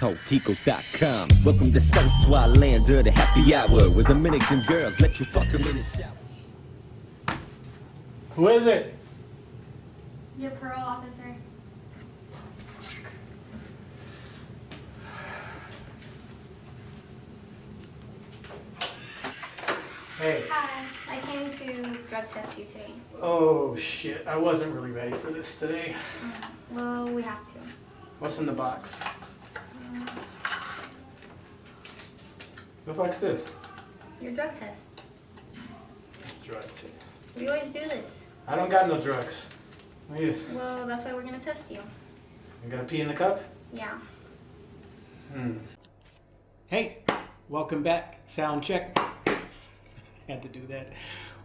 TalkTicos.com. Welcome to South Swat Land of the happy hour where Dominican girls let you fuck them in the shower. Who is it? Your parole officer. Hey. Hi. I came to drug test you today. Oh shit, I wasn't really ready for this today. Mm, well, we have to. What's in the box? What the fuck's this? Your drug test. Drug test. We always do this. I don't got no drugs. Yes. Well, that's why we're gonna test you. You got a pee in the cup? Yeah. Hmm. Hey, welcome back. Sound check. Had to do that.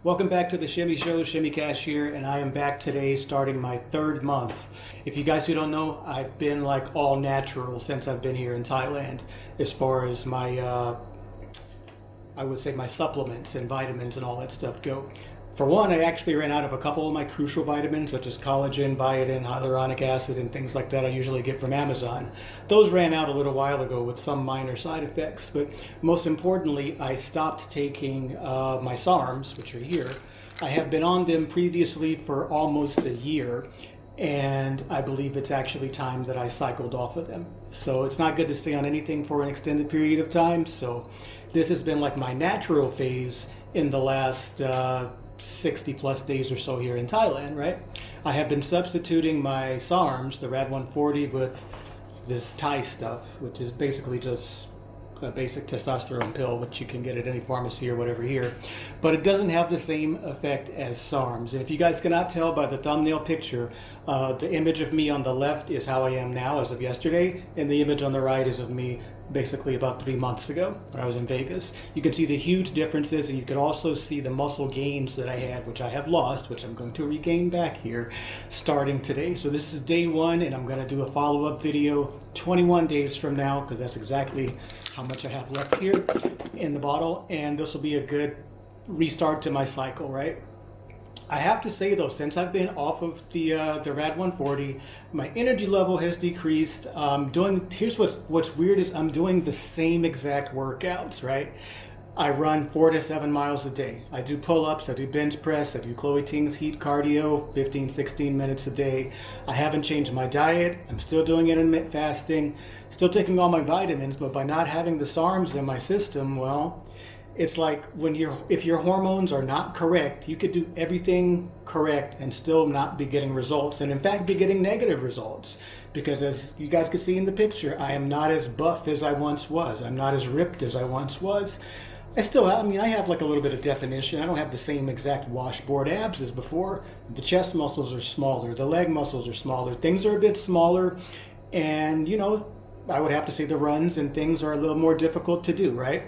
Welcome back to the Shimmy Show, Shimmy Cash here, and I am back today starting my third month. If you guys who don't know, I've been like all natural since I've been here in Thailand as far as my, uh, I would say my supplements and vitamins and all that stuff go. For one, I actually ran out of a couple of my crucial vitamins, such as collagen, biotin, hyaluronic acid, and things like that I usually get from Amazon. Those ran out a little while ago with some minor side effects, but most importantly, I stopped taking uh, my SARMs, which are here. I have been on them previously for almost a year, and I believe it's actually time that I cycled off of them. So it's not good to stay on anything for an extended period of time, so this has been like my natural phase in the last uh, 60 plus days or so here in Thailand, right? I have been substituting my SARMs, the RAD 140, with this Thai stuff, which is basically just a basic testosterone pill, which you can get at any pharmacy or whatever here. But it doesn't have the same effect as SARMs. And if you guys cannot tell by the thumbnail picture, uh, the image of me on the left is how I am now as of yesterday, and the image on the right is of me basically about three months ago when I was in Vegas. You can see the huge differences and you can also see the muscle gains that I had, which I have lost, which I'm going to regain back here starting today. So this is day one and I'm going to do a follow-up video 21 days from now because that's exactly how much I have left here in the bottle and this will be a good restart to my cycle, right? I have to say though, since I've been off of the uh, the Rad 140, my energy level has decreased. Um, doing here's what's what's weird is I'm doing the same exact workouts, right? I run four to seven miles a day. I do pull-ups, I do bench press, I do Chloe Ting's heat cardio, 15, 16 minutes a day. I haven't changed my diet. I'm still doing intermittent fasting, still taking all my vitamins, but by not having the SARMs in my system, well, it's like when you're if your hormones are not correct you could do everything correct and still not be getting results and in fact be getting negative results. Because as you guys can see in the picture i am not as buff as i once was. I'm not as ripped as i once was. I still i mean i have like a little bit of definition. I don't have the same exact washboard abs as before. The chest muscles are smaller. The leg muscles are smaller. Things are a bit smaller. And you know i would have to say the runs and things are a little more difficult to do right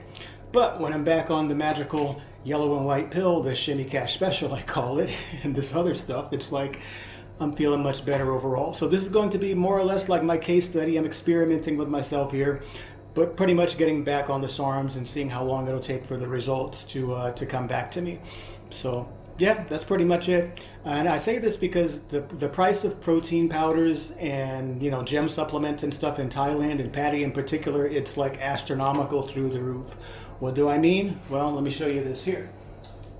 but when I'm back on the magical yellow and white pill, the Shimmy Cash Special, I call it, and this other stuff, it's like I'm feeling much better overall. So this is going to be more or less like my case study. I'm experimenting with myself here, but pretty much getting back on the SARMs and seeing how long it'll take for the results to, uh, to come back to me. So yeah, that's pretty much it. And I say this because the the price of protein powders and you know gem supplements and stuff in Thailand and PADI in particular, it's like astronomical through the roof. What do I mean? Well, let me show you this here.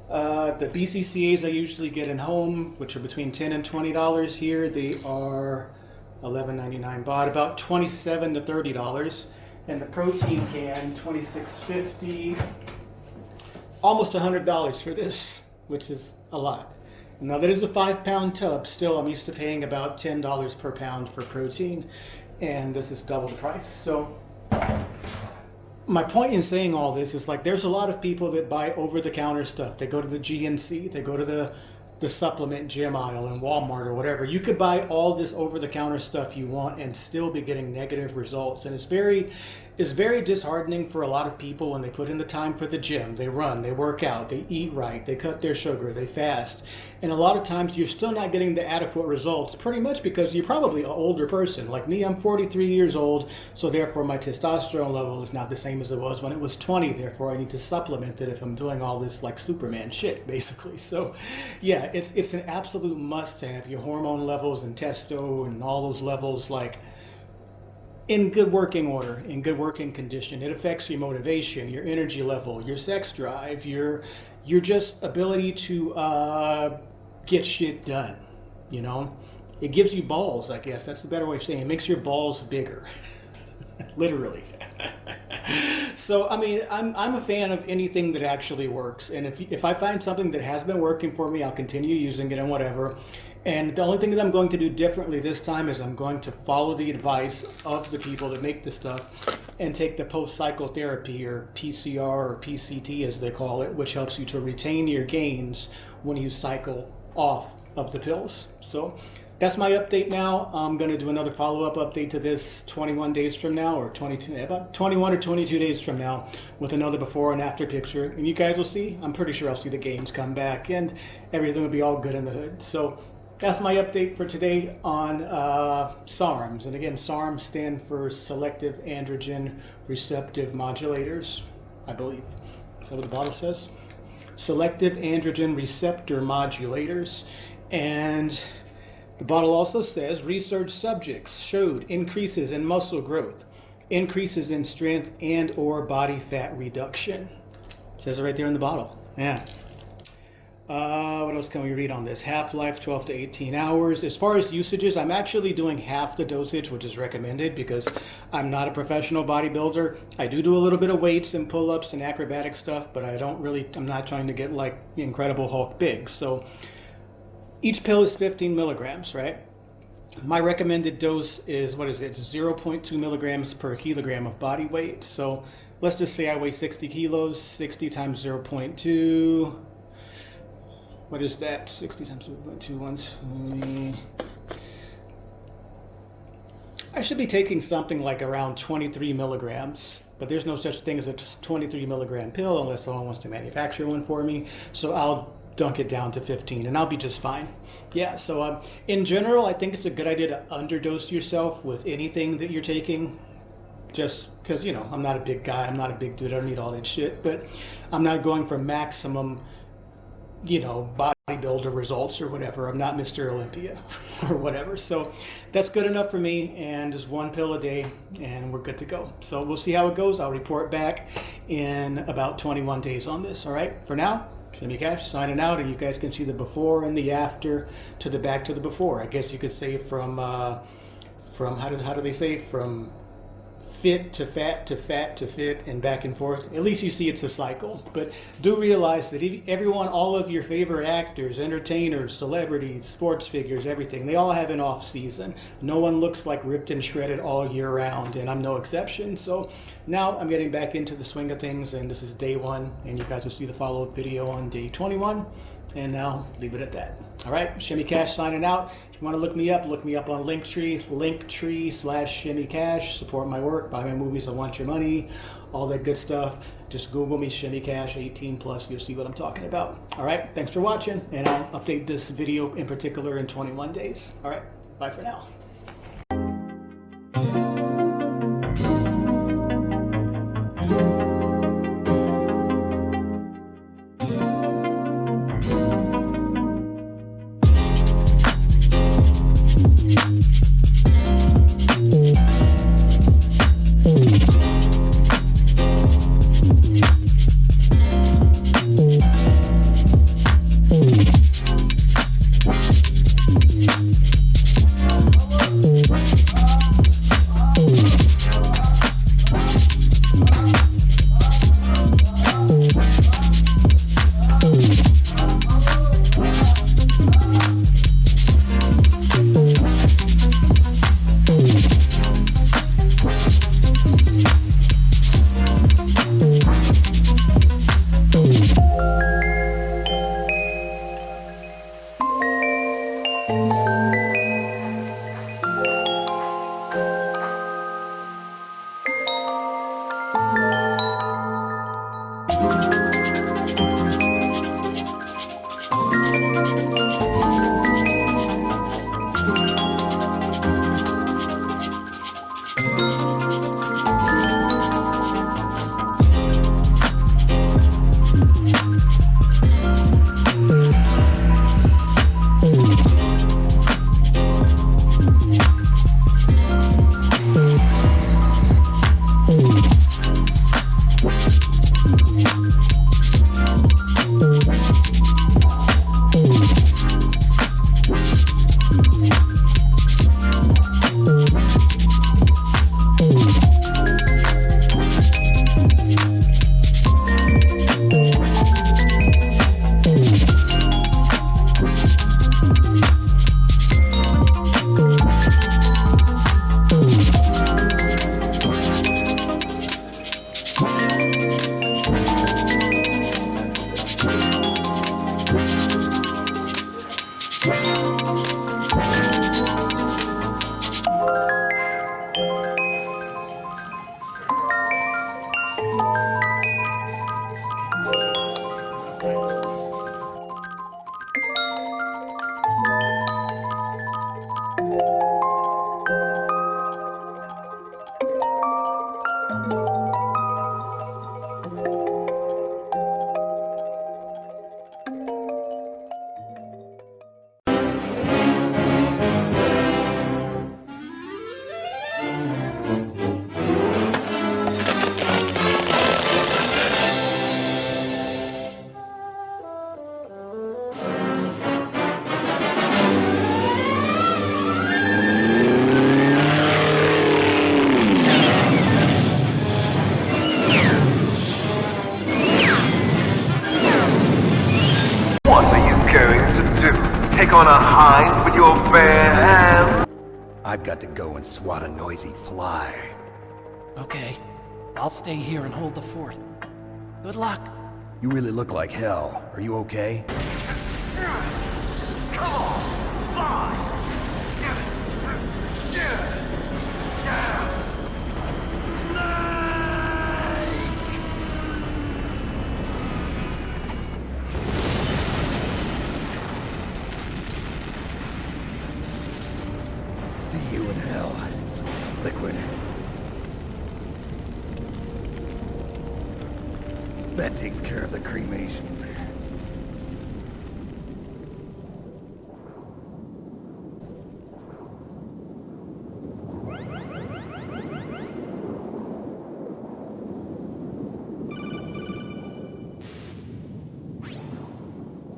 Uh, the BCCAs I usually get in home, which are between 10 and $20 here, they are $11.99 baht, about 27 to $30. And the protein can, 26.50, almost $100 for this, which is a lot. Now that is a five pound tub. Still, I'm used to paying about $10 per pound for protein, and this is double the price. So my point in saying all this is like there's a lot of people that buy over-the-counter stuff. They go to the GNC, they go to the the supplement gym aisle in Walmart or whatever. You could buy all this over-the-counter stuff you want and still be getting negative results. And it's very it's very disheartening for a lot of people when they put in the time for the gym. They run, they work out, they eat right, they cut their sugar, they fast. And a lot of times you're still not getting the adequate results, pretty much because you're probably an older person. Like me, I'm 43 years old, so therefore my testosterone level is not the same as it was when it was 20. Therefore, I need to supplement it if I'm doing all this like Superman shit, basically. So, yeah, it's it's an absolute must to have your hormone levels and testo and all those levels like in good working order, in good working condition. It affects your motivation, your energy level, your sex drive, your your just ability to uh, get shit done. You know, it gives you balls. I guess that's the better way of saying it. it makes your balls bigger, literally. so I mean, I'm I'm a fan of anything that actually works, and if if I find something that has been working for me, I'll continue using it and whatever. And the only thing that I'm going to do differently this time is I'm going to follow the advice of the people that make the stuff and take the post cycle therapy or PCR or PCT as they call it, which helps you to retain your gains when you cycle off of the pills. So that's my update now. I'm going to do another follow-up update to this 21 days from now or 22 about 21 or 22 days from now with another before and after picture and you guys will see I'm pretty sure I'll see the gains come back and everything will be all good in the hood so that's my update for today on uh, SARMs. And again, SARMs stand for Selective Androgen Receptive Modulators, I believe. Is that what the bottle says? Selective Androgen Receptor Modulators. And the bottle also says research subjects showed increases in muscle growth, increases in strength and or body fat reduction. It says it right there in the bottle. Yeah. Uh, what else can we read on this? Half-life 12 to 18 hours. As far as usages, I'm actually doing half the dosage, which is recommended because I'm not a professional bodybuilder. I do do a little bit of weights and pull-ups and acrobatic stuff, but I don't really, I'm not trying to get like Incredible Hulk big. So each pill is 15 milligrams, right? My recommended dose is, what is it? 0.2 milligrams per kilogram of body weight. So let's just say I weigh 60 kilos, 60 times 0.2 what is that? 60 times 2.2, I should be taking something like around 23 milligrams, but there's no such thing as a 23 milligram pill unless someone wants to manufacture one for me. So I'll dunk it down to 15 and I'll be just fine. Yeah, so um, in general, I think it's a good idea to underdose yourself with anything that you're taking. Just because, you know, I'm not a big guy, I'm not a big dude, I don't need all that shit, but I'm not going for maximum you know, bodybuilder results or whatever. I'm not Mr. Olympia or whatever. So that's good enough for me. And just one pill a day and we're good to go. So we'll see how it goes. I'll report back in about 21 days on this. All right. For now, Shimmy Cash signing out. And you guys can see the before and the after to the back to the before. I guess you could say from, uh, from how do, how do they say? From fit to fat to fat to fit and back and forth. At least you see it's a cycle. But do realize that everyone, all of your favorite actors, entertainers, celebrities, sports figures, everything, they all have an off season. No one looks like ripped and shredded all year round, and I'm no exception. So now I'm getting back into the swing of things, and this is day one, and you guys will see the follow-up video on day 21. And now leave it at that. All right, Shimmy Cash signing out. If you want to look me up, look me up on Linktree, Linktree slash Shimmy Cash. Support my work, buy my movies, I want your money, all that good stuff. Just Google me, Shimmy Cash 18 plus, you'll see what I'm talking about. All right, thanks for watching, and I'll update this video in particular in 21 days. All right, bye for now. Hello. I've got to go and swat a noisy fly. Okay. I'll stay here and hold the fort. Good luck. You really look like hell. Are you okay? See That takes care of the cremation.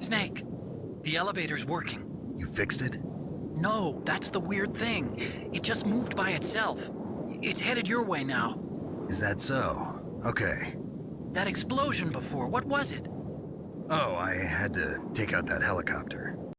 Snake, the elevator's working. You fixed it? No, that's the weird thing. It just moved by itself. It's headed your way now. Is that so? Okay. That explosion before, what was it? Oh, I had to take out that helicopter.